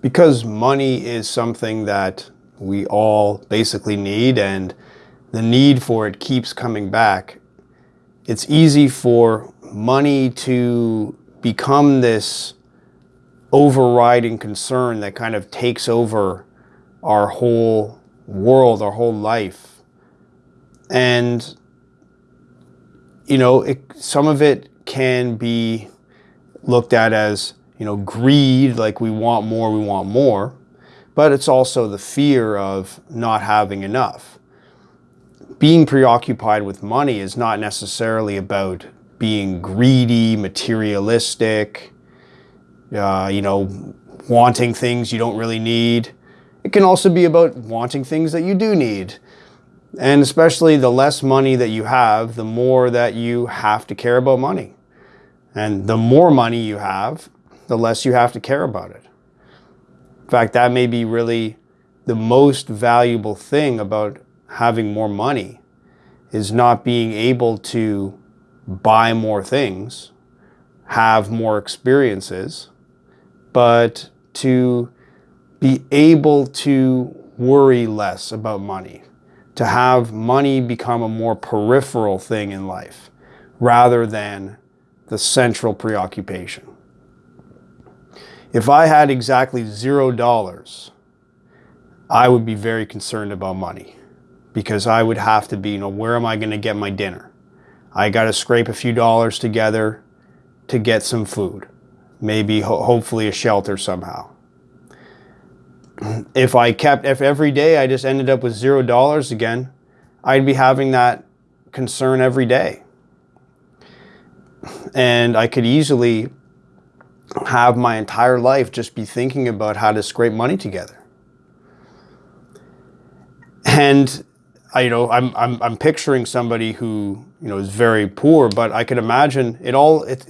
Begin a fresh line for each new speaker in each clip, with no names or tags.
because money is something that we all basically need and the need for it keeps coming back, it's easy for money to become this overriding concern that kind of takes over our whole world, our whole life. And, you know, it, some of it can be looked at as, you know, greed, like we want more, we want more. But it's also the fear of not having enough. Being preoccupied with money is not necessarily about being greedy, materialistic, uh, you know, wanting things you don't really need. It can also be about wanting things that you do need. And especially the less money that you have, the more that you have to care about money. And the more money you have, the less you have to care about it. In fact, that may be really the most valuable thing about having more money is not being able to buy more things, have more experiences, but to be able to worry less about money, to have money become a more peripheral thing in life rather than the central preoccupation. If I had exactly zero dollars, I would be very concerned about money because I would have to be, you know, where am I going to get my dinner? I got to scrape a few dollars together to get some food, maybe ho hopefully a shelter somehow. If I kept, if every day I just ended up with zero dollars again, I'd be having that concern every day. And I could easily have my entire life just be thinking about how to scrape money together. And I, you know, I'm, I'm, I'm picturing somebody who, you know, is very poor, but I could imagine it all, it,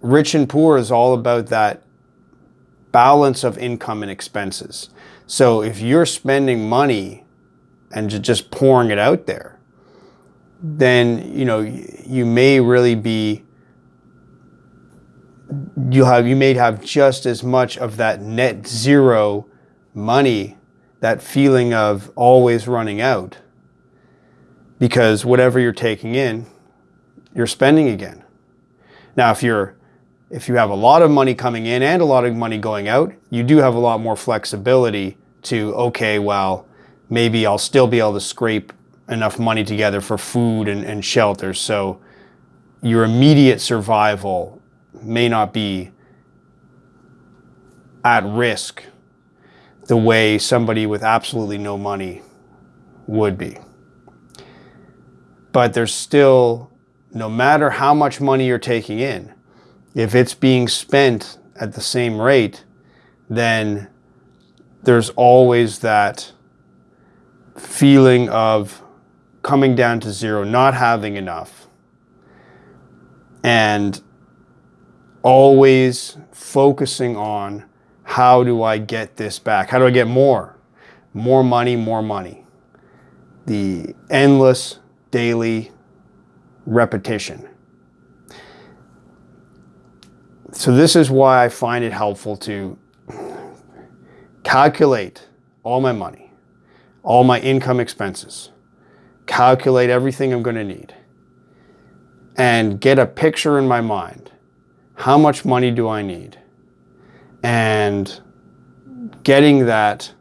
rich and poor is all about that balance of income and expenses. So if you're spending money and just pouring it out there, then, you know, you may really be, you have, you may have just as much of that net zero money, that feeling of always running out because whatever you're taking in, you're spending again. Now, if you're if you have a lot of money coming in and a lot of money going out, you do have a lot more flexibility to, okay, well, maybe I'll still be able to scrape enough money together for food and, and shelter. So your immediate survival may not be at risk the way somebody with absolutely no money would be. But there's still, no matter how much money you're taking in, if it's being spent at the same rate, then there's always that feeling of coming down to zero, not having enough, and always focusing on how do I get this back? How do I get more? More money, more money. The endless daily repetition. So this is why I find it helpful to calculate all my money, all my income expenses, calculate everything I'm going to need, and get a picture in my mind. How much money do I need? And getting that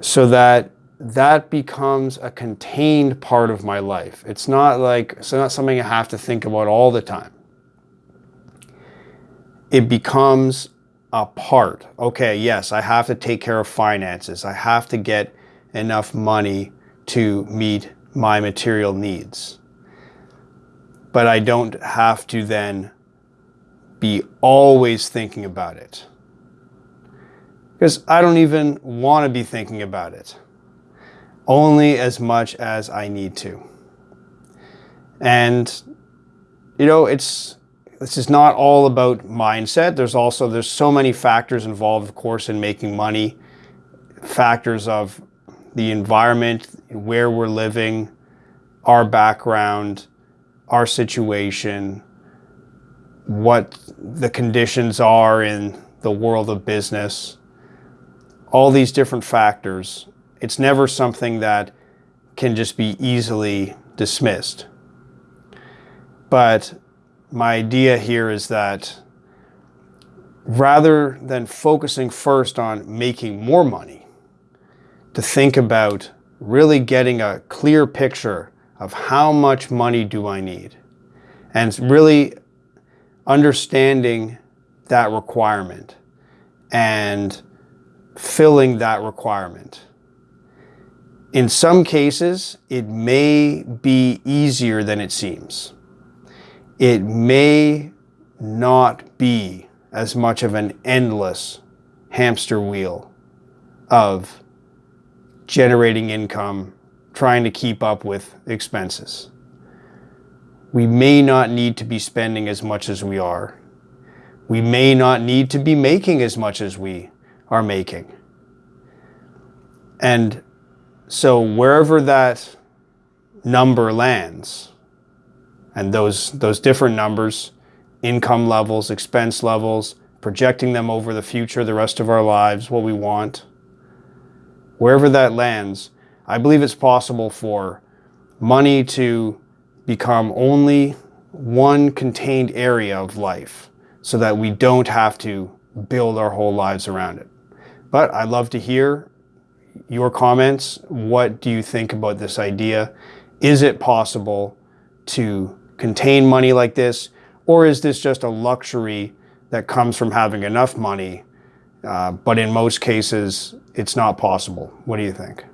so that that becomes a contained part of my life. It's not like, it's not something I have to think about all the time. It becomes a part. Okay, yes, I have to take care of finances. I have to get enough money to meet my material needs. But I don't have to then be always thinking about it. Because I don't even want to be thinking about it only as much as I need to. And, you know, it's, this is not all about mindset. There's also, there's so many factors involved, of course, in making money. Factors of the environment, where we're living, our background, our situation, what the conditions are in the world of business, all these different factors, it's never something that can just be easily dismissed. But my idea here is that rather than focusing first on making more money, to think about really getting a clear picture of how much money do I need and really understanding that requirement and filling that requirement. In some cases, it may be easier than it seems. It may not be as much of an endless hamster wheel of generating income, trying to keep up with expenses. We may not need to be spending as much as we are. We may not need to be making as much as we are making. And so wherever that number lands, and those, those different numbers, income levels, expense levels, projecting them over the future, the rest of our lives, what we want, wherever that lands, I believe it's possible for money to become only one contained area of life so that we don't have to build our whole lives around it. But I'd love to hear your comments. What do you think about this idea? Is it possible to contain money like this? Or is this just a luxury that comes from having enough money? Uh, but in most cases, it's not possible. What do you think?